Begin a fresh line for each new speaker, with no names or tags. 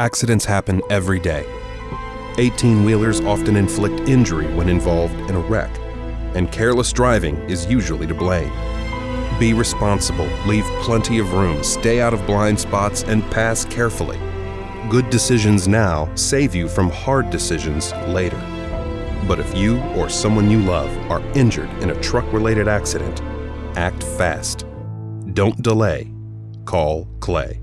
Accidents happen every day. 18 wheelers often inflict injury when involved in a wreck, and careless driving is usually to blame. Be responsible, leave plenty of room, stay out of blind spots, and pass carefully. Good decisions now save you from hard decisions later. But if you or someone you love are injured in a truck related accident, act fast. Don't delay. Call Clay.